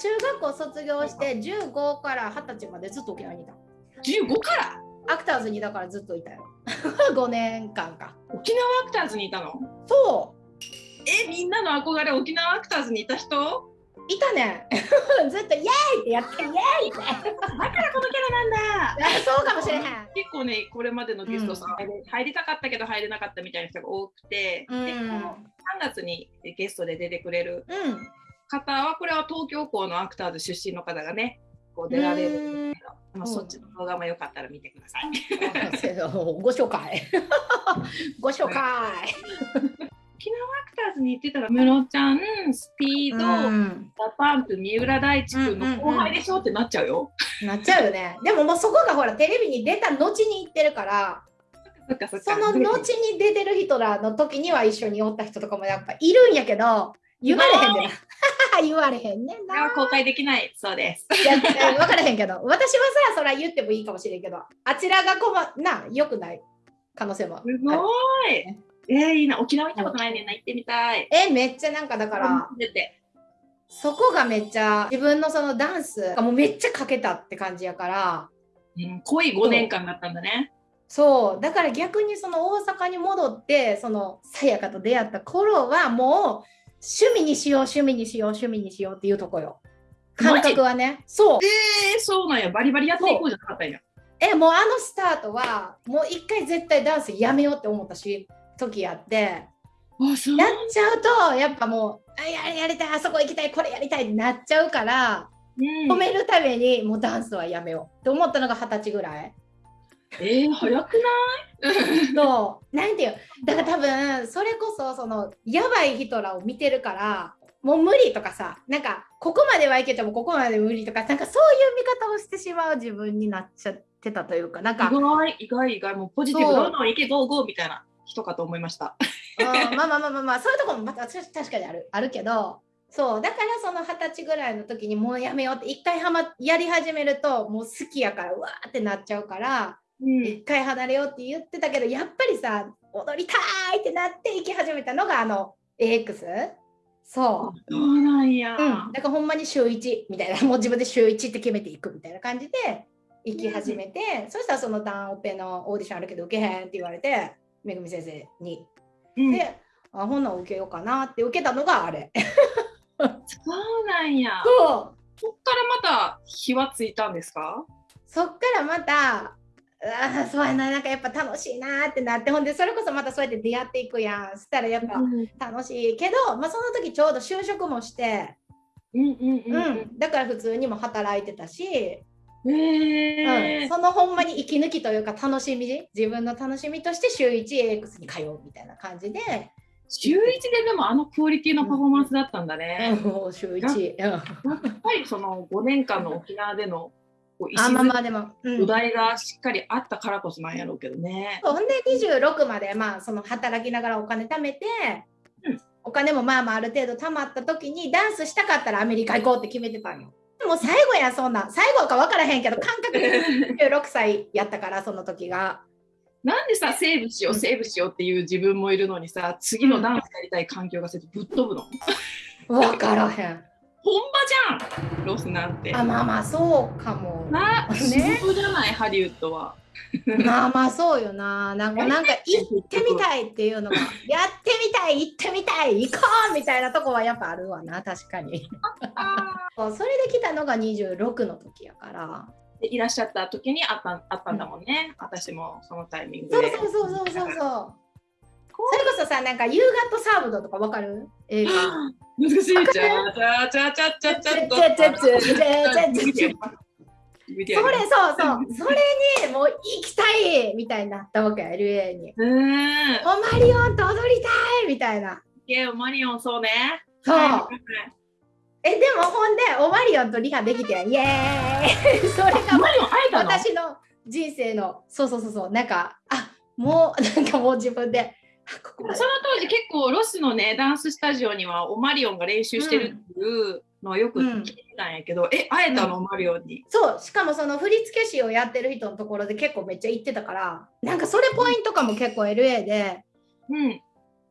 中学校卒業して15から20歳までずっと沖縄にいた。15から？アクターズにだからずっといたよ。5年間か。沖縄アクターズにいたの？そえみんなの憧れ沖縄アクターズにいた人？ういたね。ずっとイエーイってやってイエーイって。だからこのキャラなんだあそうかもしれへん。結構ねこれまでのゲストさん、入りたかったけど入れなかったみたいな人が多くて、うんでこの3月にゲストで出てくれるうん。方はこれは東京校のアクターズ出身の方がねこう出られるんですけど、まあ、そっちの動画もよかったら見てください。ご紹介。ご紹介。沖縄アクターズに行ってたら安室ちゃん SPEED、うん DA PUMP 三浦大知君の後輩でしょってなっちゃうよ。なっちゃうよね。でももうそこがほらテレビに出た後に行ってるから、その後に出てる人らの時には一緒におった人とかもやっぱいるんやけど、言われへんでな。言われへんねんな。公開できないそうです。いや、分からへんけど、私はさ、それは言ってもいいかもしれんけど、あちらがこま、な、良くない可能性も。すごい。えー、いいな沖縄行ったことないねんな行ってみたい。え、めっちゃなんかだから、出てそこがめっちゃ自分のそのダンスがもうめっちゃかけたって感じやから、うん、濃い5年間だったんだね。そう、だから逆にその大阪に戻って、そのさやかと出会った頃はもう趣味にしよう、趣味にしよう、趣味にしようっていうとこよ。感覚はね。そう。えー、そうなんやバリバリやっていこうじゃなかったんや。え、もうあのスタートは、もう一回絶対ダンスやめようって思ったし、時やって、やっちゃうと、やっぱもう、あややりたい、あそこ行きたい、これやりたいってなっちゃうから、うん止めるためにもうダンスはやめようって思ったのが二十歳ぐらい。えー、早くない？そう、なんていう、だから多分、それこそ、その、やばい人らを見てるから、もう無理とかさ、なんか、ここまではいけても、ここまで無理とか、なんかそういう見方をしてしまう自分になっちゃってたというか、なんか、意外意外意外。もうポジティブどんどんいけゴーゴーみたいな人かと思いました。うんまあまあまあまあまあ、そういうところもまた確かにある。あるけど、そう、だからその二十歳ぐらいの時にもうやめようって、一回はま、やり始めると、もう好きやから、うわーってなっちゃうから、うん一回離れようって言ってたけどやっぱりさ踊りたいってなって行き始めたのがあの AX そそうなんや。う、うん、だからほんまに週1みたいな。もう自分で週1って決めていくみたいな感じで行き始めて、そしたらそのダンオペのオーディションあるけど受けへんって言われてめぐみ先生に、うん。であほんなん受けようかなって受けたのがあれ。そうなんや。そう。そっからまた火はついたんですか？そっからまたあーそうやななんかやっぱ楽しいなってなってほんでそれこそまたそうやって出会っていくやん。そしたらやっぱ楽しいけど、まあ、その時ちょうど就職もして、うんうんうんううん。ん、だから普通にも働いてたし、へうん、えそのほんまに息抜きというか楽しみ自分の楽しみとして週 1AX に通うみたいな感じで、週一ででもあのクオリティのパフォーマンスだったんだね。もう週1、うん、やっぱりその5年間の沖縄でのこうあまあまあ石でも、うん、土台がしっかりあったからこそなんやろうけどね。ほんで26までまあその働きながらお金貯めて、うんお金もまあまあある程度貯まった時にダンスしたかったらアメリカ行こうって決めてたんよ。もう最後やそんなん最後か分からへんけど感覚的に26歳やったからその時が。なんでさ、セーブしよう、セーブしようっていう自分もいるのにさ、次のダンスやりたい環境がせてぶっ飛ぶの？分からへん。本場じゃん、ロスなんて。あまあまあそうかも。な、ね仕事じゃない、ハリウッドは。まあまあそうよな。なんかなんか行ってみたいっていうのが、やってみたい、行ってみたい、行こうみたいなとこはやっぱあるわな、確かに。それで来たのが26の時やから。でいらっしゃった時にあったあったんだもんね、私もそのタイミングで。そうそうそうそうそうそう。それこそさ、なんか、ユーガットサーブドとかわかる？映画。難しい。ちゃちゃちゃちゃちゃちゃちゃちゃちゃちゃちゃちゃちゃそれそうそう、それにもう行きたいみたいになったわけ、LA に。うん。オマリオンと踊りたいみたいな。ゲオマリオンそうね。そう。はいえ、でもほんで、 Omarion とリハできて、イエーイそれが Omarion 会えたの私の人生の、そうそうそうそう、なんか、あもう、なんかもう自分、で その当時結構ロスのねダンススタジオには Omarion が練習してるっていうのをよく聞いてたんやけど、え会えたの、 Omarion に。そう、しかもその振付師をやってる人のところで結構めっちゃ行ってたから、なんかそれポイントかも結構 LA で、うん。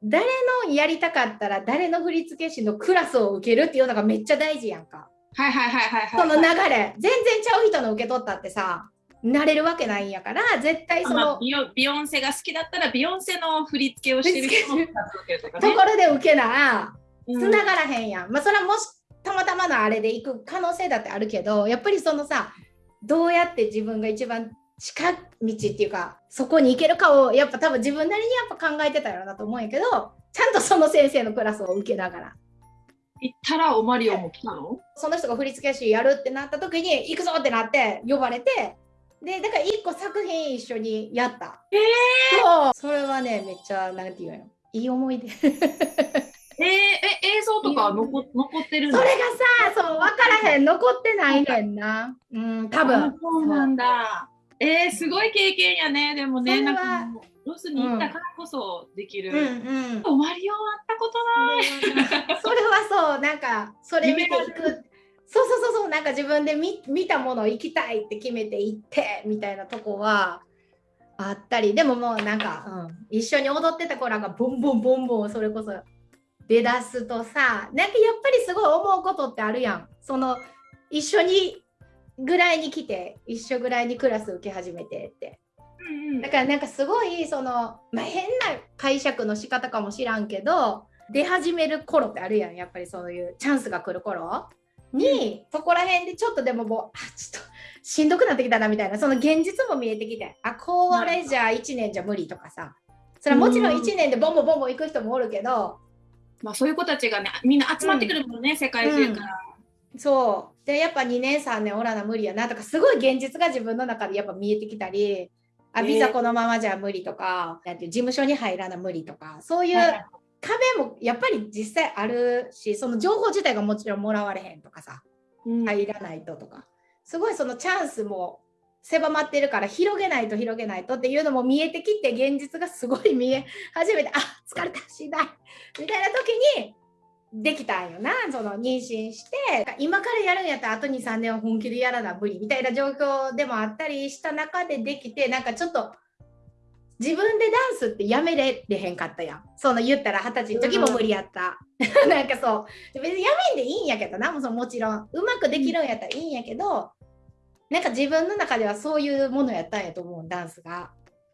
誰のやりたかったら誰の振付師のクラスを受けるっていうのがめっちゃ大事やんか。はいはいはいはいはいその流れ全然ちゃう人の受け取ったってさなれるわけないんやから絶対そのまあビヨビヨンセが好きだったらビヨンセの振り付けをしてる人もとか ところで受けなうん繋がらへんやん、まあそれはもしたまたまのあれで行く可能性だってあるけどやっぱりそのさどうやって自分が一番近道っていうかそこに行けるかをやっぱ多分自分なりにやっぱ考えてたやろなと思うんやけどちゃんとその先生のクラスを受けながら。行ったらオマリオも来たの？その人が振付師やるってなった時に行くぞってなって呼ばれてでだから一個作品一緒にやった。えそうそれはねめっちゃなんていうのいい思い出。それがえー、え映像とかは残残ってるんださそう分からへん残ってないねんな。うん多あ分。そうなんだ。えー、すごい経験やね。でもね、なんかロスに行ったからこそできる。うんうん。終わりよあったことない。それはそうなんかそれ見ていくそうそうそうそうなんか自分で見見たもの行きたいって決めて行ってみたいなとこはあったりでももうなんか、うん、一緒に踊ってた子らがボンボンボンボンそれこそ出だすとさなんかやっぱりすごい思うことってあるやん。その一緒にぐらいに来て一緒ぐらいにクラス受け始めてって。うんうん。だからなんかすごいその、まあ、変な解釈の仕方かもしらんけど出始める頃ってあるやん。やっぱりそういうチャンスが来る頃に、そこら辺でちょっとでももうあちょっとしんどくなってきたなみたいなその現実も見えてきてあこれじゃあ1年じゃ無理とかさそれはもちろん1年でボンボンボンボン行く人もおるけどまあそういう子たちがね、みんな集まってくるもんね、世界中から。そう。でやっぱ2年3年おらな無理やなとかすごい現実が自分の中でやっぱ見えてきたりあねビザこのままじゃ無理とか、なんていう事務所に入らな無理とかそういうはい壁もやっぱり実際あるしその情報自体がもちろんもらわれへんとかさうん。入らないととか。すごいそのチャンスも狭まってるから広げないと広げないとっていうのも見えてきて現実がすごい見え始めてあ疲れたしんどいみたいな時にできたんよな。その妊娠して今からやるんやったらあと23年は本気でやらな無理みたいな状況でもあったりした中でできてなんかちょっと自分でダンスってやめれれへんかったやん。その言ったら二十歳の時も無理やった、なんかそう。別にやめんでいいんやけどな。もそのもちろん。うまくできるんやったらいいんやけどなんか自分の中ではそういうものやったんやと思うダンスが。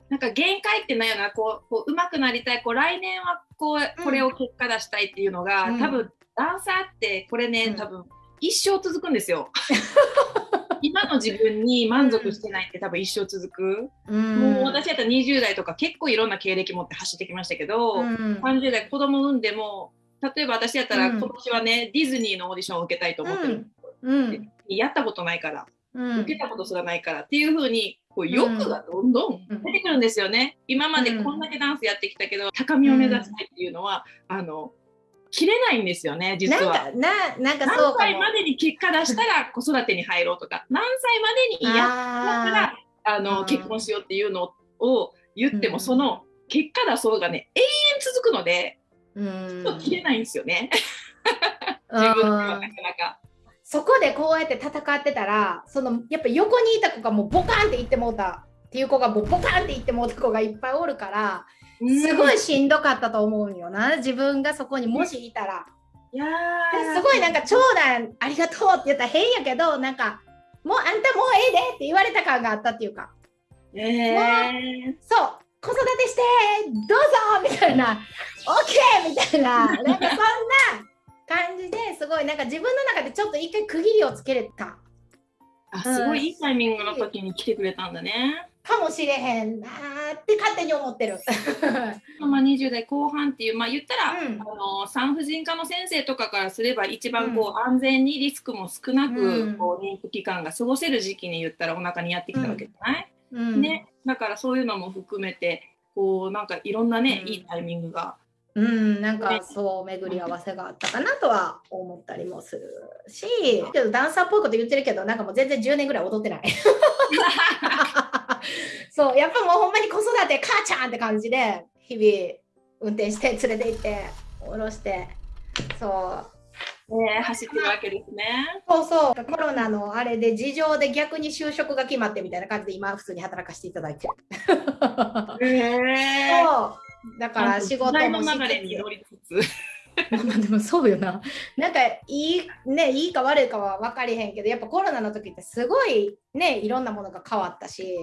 なんか限界ってないよな、こう、こう上手くなりたい、こう来年はこう、これを結果出したいっていうのが、うん。多分ダンサーってこれね、うん。多分一生続くんですよ。今の自分に満足してないって多分一生続く。もう私やったら20代とか結構いろんな経歴持って走ってきましたけど、うん。30代子供産んでも例えば私やったらうん。今年はね、ディズニーのオーディションを受けたいと思ってる、うん。やったことないから、うん。受けたことすらないからっていう風にこう欲がどんどん出てくるんですよね、今までこんだけダンスやってきたけど高みを目指したいっていうのは、あの切れないんですよね実は。かななんかそう何。歳までに結果出したら子育てに入ろうとか。何歳までにやったらあのうん。結婚しようっていうのを言っても、うん。その結果出そうがね永遠続くのでうん。ちょっと切れないんですよね、自分ではなかなか。そこでこうやって戦ってたらそのやっぱ横にいた子がもうボカンっていってもうたっていう子がもうボカンっていってもうた子がいっぱいおるからすごいしんどかったと思うんよな。自分がそこにもしいたら。いやすごいなんか長男ありがとうって言ったら変やけどなんかもうあんたもうええでって言われた感があったっていうか。えー。そう子育てしてどうぞみたいな。OK みたいな。なんかそんな感じですごいなんか自分の中でちょっと一回区切りをつけれた。あすごいいいタイミングの時に来てくれたんだね。かもしれへんなーって勝手に思ってる。まあ、20代後半っていう、まあ、言ったら、うん。あの産婦人科の先生とかからすれば一番こう、安全にリスクも少なく、うん。こう妊婦期間が過ごせる時期に言ったらお腹にやってきたわけじゃない、うん。ね、だからそういうのも含めてこうなんかいろんなね、うん。いいタイミングが。うん、なんね。かそう巡り合わせがあったかなとは思ったりもするしけどダンサーっぽいこと言ってるけどなんかもう全然10年ぐらい踊ってない。そうやっぱもうほんまに子育て母ちゃんって感じで日々運転して連れて行って下ろして。そう。ね、走ってるわけですね。そうそう。コロナのあれで事情で逆に就職が決まってみたいな感じで今普通に働かせていただいてる。へえ。そうだから仕事もしつつ。まあでもそうよな。なんかいいねいいか悪いかは分かりへんけどやっぱコロナの時ってすごいねいろんなものが変わったし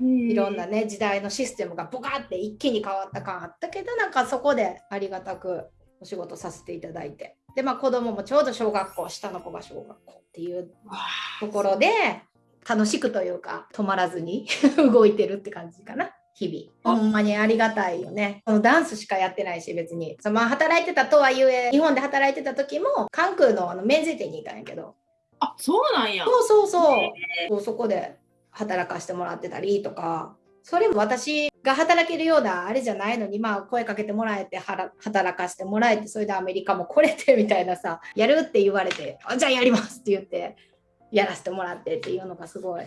いろんなね時代のシステムがボカって一気に変わった感あったけどなんかそこでありがたくお仕事させていただいてでまあ子供もちょうど小学校下の子が小学校っていうところで楽しくというか止まらずに 動いてるって感じかな。日々。ほんまにありがたいよね。そのダンスしかやってないし別に。そのまあ働いてたとはいえ日本で働いてた時も関空のあの免税店にいたんやけど。あそうなんや。そうそうそう。そこで働かしてもらってたりとか。それも私が働けるようなあれじゃないのにまあ声かけてもらえて働かしてもらえてそれでアメリカも来れてみたいなさやるって言われてあじゃあやりますって言ってやらせてもらってっていうのがすごい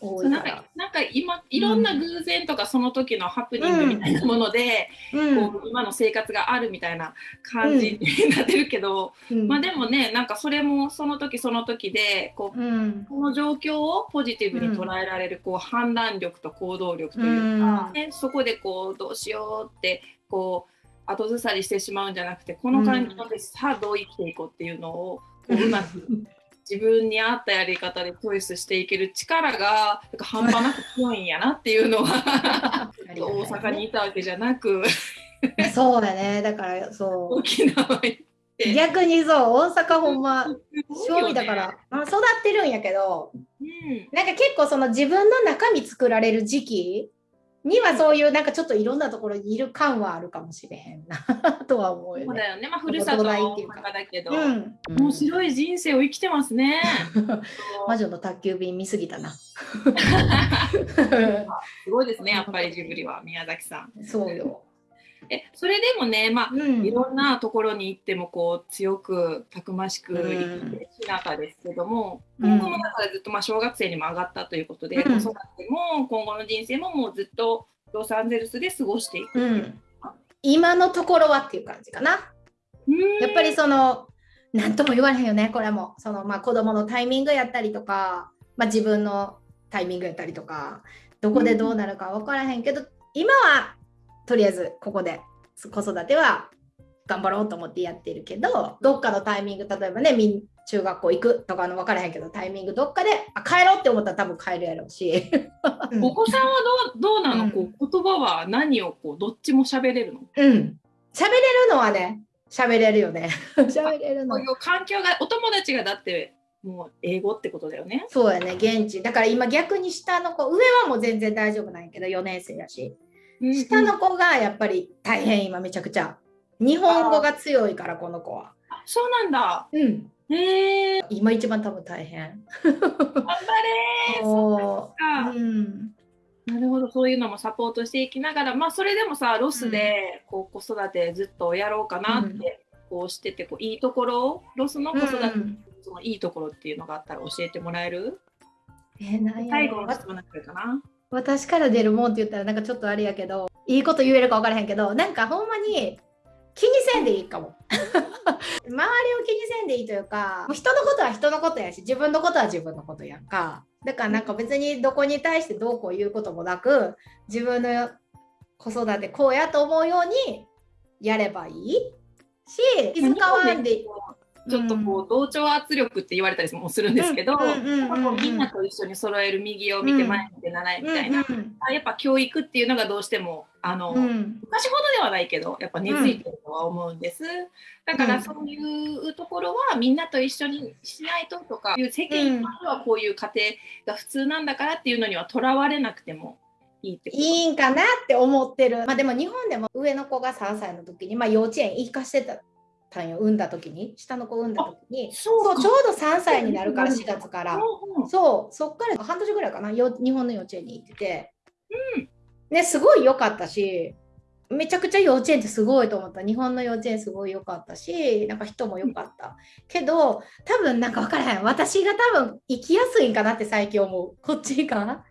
多いなんかなんか今いろんな偶然とかその時のハプニングみたいなもので、うん、こう今の生活があるみたいな感じになってるけど、うん、まあでもねなんかそれもその時その時でこう、うん、この状況をポジティブに捉えられるこう判断力と行動力というか、ね、そこでこうどうしようってこう後ずさりしてしまうんじゃなくてこの環境でさあどう生きていこうっていうのをこううまく自分に合ったやり方でチョイスしていける力がなんか半端なく強いんやなっていうのは大阪にいたわけじゃなく。そうだね。だからそう。沖縄行って。逆にそう大阪ほんま勝利だから、ね、まあ、育ってるんやけど、うん、なんか結構その自分の中身作られる時期にはそういうなんかちょっといろんなところにいる感はあるかもしれへんな とは思うよね。そうだよね。まあふるさとの中だけど、うん、面白い人生を生きてますね。魔女の宅急便見すぎたな。すごいですね。やっぱりジブリは宮崎さん。そうよ。えそれでもね、まあ、うん、いろんなところに行ってもこう強くたくましく生きてきなですけども、うん、今後もだからずっとまあ小学生にも上がったということで、うん、子育ても今後の人生ももうずっとロサンゼルスで過ごしていく、今のところはっていう感じかな。やっぱりその何とも言われへんよねこれも。その、まあ、子供のタイミングやったりとか、まあ、自分のタイミングやったりとかどこでどうなるか分からへんけど、今はとりあえずここで子育ては頑張ろうと思ってやってるけどどっかのタイミング例えばねみん中学校行くとかの分からへんけどタイミングどっかであ帰ろうって思ったら多分帰るやろうし。お子さんはどうどうなの、うん、こう言葉は何をこうどっちも喋れるの？うん。喋れるのはね喋れるよね。喋れるの。そういう環境がお友達がだってもう英語ってことだよね。そうやね現地。だから今逆に下の子上はもう全然大丈夫なんやけど4年生やし下の子がやっぱり大変今めちゃくちゃ。日本語が強いからこの子は。そうなんだ。うん。へえ。今一番多分大変。頑張れ。そう。うん、なるほどそういうのもサポートしていきながら。まあそれでもさロスでこう子育てずっとやろうかなって、こうしててこういいところロスの子育て、そのいいところっていうのがあったら教えてもらえる？えー、何最後の質問になってるかな私から出るもんって言ったらなんかちょっとあれやけどいいこと言えるか分からへんけどなんかほんまに気にせんでいいかも。周りを気にせんでいいというか人のことは人のことやし自分のことは自分のことやんか。だからなんか別にどこに対してどうこう言うこともなく自分の子育てこうやと思うようにやればいいし気遣わんでいいちょっとこう同調圧力って言われたりもするんですけど、みんなと一緒に揃える右を見て前見て習いみたいな、あやっぱ教育っていうのがどうしてもあの、昔ほどではないけどやっぱ根付いてるとは思うんです。だからそういうところはみんなと一緒にしないととかいう世間一般ではこういう家庭が普通なんだからっていうのにはとらわれなくてもいいんかなって思ってる。まあでも日本でも上の子が3歳の時に、まあ、幼稚園行かしてたたんよ産んだ時に下の子産んだ時にそうちょうど3歳になるから4月から、そうそっから半年ぐらいかな日本の幼稚園に行ってて、うん、ねすごい良かったしめちゃくちゃ幼稚園ってすごいと思った。日本の幼稚園すごい良かったしなんか人も良かった、けど多分なんか分からへん。私が多分生きやすいんかなって最近思う。こっちか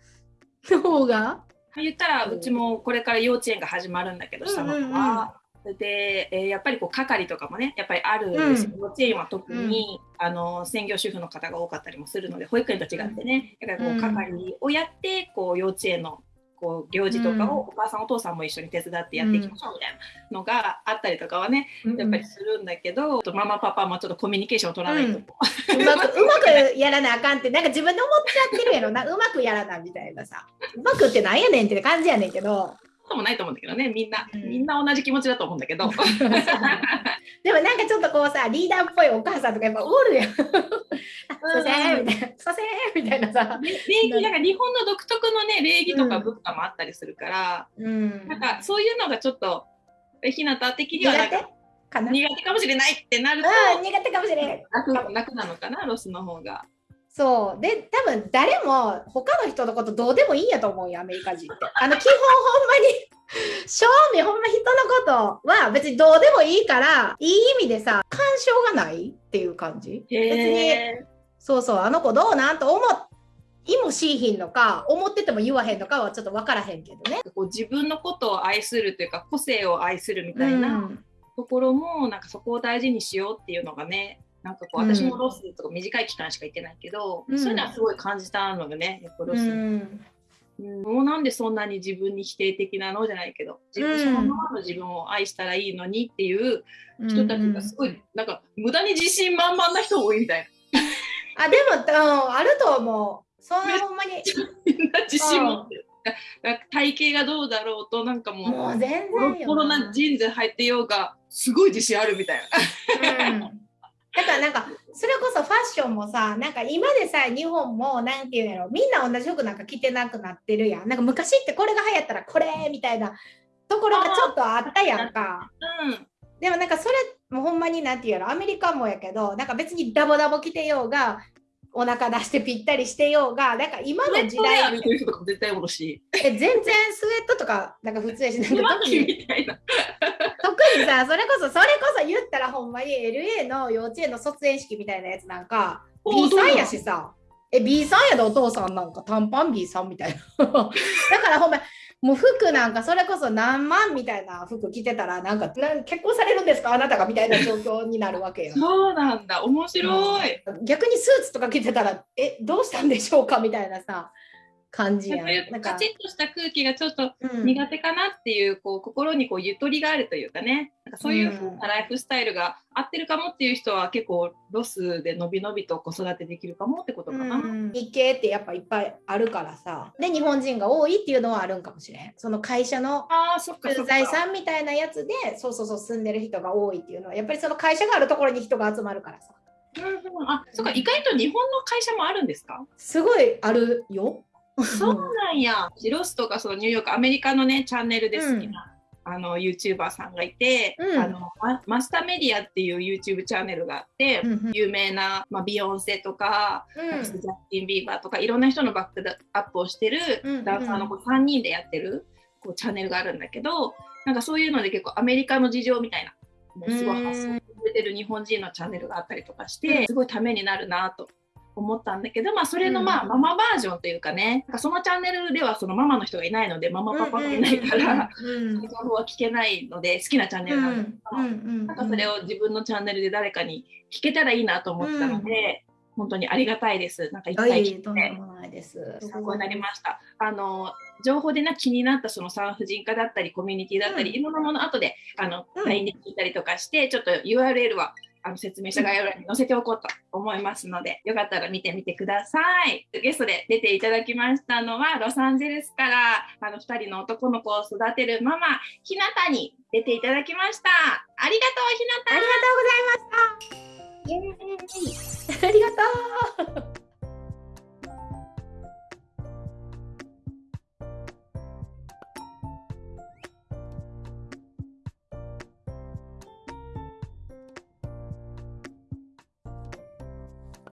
の方が。言ったらうちもこれから幼稚園が始まるんだけど下の子は、で、えー、やっぱりこう係とかもねやっぱりあるん。です幼稚園は特に、うん、あの専業主婦の方が多かったりもするので保育園と違ってね、だからこう係をやってこう幼稚園のこう行事とかをお母さんお父さんも一緒に手伝ってやっていきましょうみたいなのがあったりとかはね、やっぱりするんだけど、ママパパもちょっとコミュニケーションを取らないと、うん、うまくうまくやらなあかんってなんか自分で思っちゃってるやろな。うまくやらなみたいなさ。うまくってなんやねんって感じやねんけどこともないと思うんだけどねみんな、うん、みんな同じ気持ちだと思うんだけど。でもなんかちょっとこうさリーダーっぽいお母さんとかやっぱおるやん。そせーみたいなそせーみたいなさ。礼儀なんか日本の独特のね礼儀とか文化もあったりするから、うん、なんかそういうのがちょっとひなた的にはなんか苦手かもしれないってなると、苦手かもしれない楽楽なのかなロスの方が。そうで多分誰も他の人のことどうでもいいんやと思うよアメリカ人って。あの基本ほんまに正味ほんま人のことは別にどうでもいいからいい意味でさ干渉がないっていう感じ別にそうそうあの子どうなんと思いもしいひんのか思ってても言わへんのかはちょっと分からへんけどね。こう自分のことを愛するというか個性を愛するみたいなところも、なんかそこを大事にしようっていうのがねなんかこう私もロスとか短い期間しか行ってないけど、うん、そういうのはすごい感じたのがねやっぱロス、うん、もうなんでそんなに自分に否定的なの？じゃないけど自分そのままの自分を愛したらいいのにっていう人たちがすごいなんか無駄に自信満々な人多いみたいな。あでもあると思う。そんなほんまに。みんな自信持ってる。体型がどうだろうとなんかもうもう全然ボロボロなジーンズ履いてようがすごい自信あるみたいな。うんだからなんかそれこそファッションもさなんか今でさ日本も何て言うんやろみんな同じ服なんか着てなくなってるやん。なんか昔ってこれが流行ったらこれみたいなところがちょっとあったやんか、うん、でもなんかそれもほんまに何て言うやろアメリカもやけどなんか別にダボダボ着てようがお腹出してぴったりしてようがなんか今の時代え全然スウェットとかなんか普通やしなんか特に特にさそれこそそれこそ言ったらほんまに LA の幼稚園の卒園式みたいなやつなんか B さんやしさ。え B さんやでお父さんなんか短パン B さんみたいな。だからほんまもう服なんかそれこそ何万みたいな服着てたらなんか結婚されるんですか？あなたがみたいな状況になるわけよ。そうなんだ。面白い、うん、逆にスーツとか着てたらえどうしたんでしょうか？みたいなさ感じやなんかカチッとした空気がちょっと苦手かなっていううん、こう心にこうゆとりがあるというかね。なんかそういうライフスタイルが合ってるかもっていう人は結構ロスでのびのびと子育てできるかもってことかな。うん、日系ってやっぱいっぱいあるからさ。で日本人が多いっていうのはあるんかもしれん。その会社の駐在さんみたいなやつでそうそうそう住んでる人が多いっていうのはやっぱりその会社があるところに人が集まるからさ。うん、あ、そっか、意外と日本の会社もあるんですか？すごいあるよ。そうなんや。ロスとかそのニューヨーク、アメリカのね、チャンネルで好きな、うん、あの YouTuber さんがいて、うん、あのマスターメディアっていう YouTube チャンネルがあって、うん有名な、まあ、ビヨンセとか、うん、ジャスティン・ビーバーとかいろんな人のバックアップをしてるダンサーの子3人でやってるこうチャンネルがあるんだけどなんかそういうので結構アメリカの事情みたいなもうすごい発信されてる日本人のチャンネルがあったりとかしてすごいためになるなと思ったんだけど、まあ、それのまあ、ママバージョンというかねそのチャンネルではそのママの人がいないのでママパパがいないから、その情報は聞けないので好きなチャンネルなんですけど、なんかそれを自分のチャンネルで誰かに聞けたらいいなと思ったので。本当にありがたいです。なんか一回聞いて、参考になりました。あの情報でな気になったその産婦人科だったりコミュニティだったり、いろんなもの後であの、うん、LINE で聞いたりとかしてちょっと URL はあの説明した概要欄に載せておこうと思いますので、よかったら見てみてください。ゲストで出ていただきましたのは、ロサンゼルスからあの2人の男の子を育てるママ、ひなたに出ていただきました。ありがとう、ひなた。ありがとうございました。イエーイ ありがとう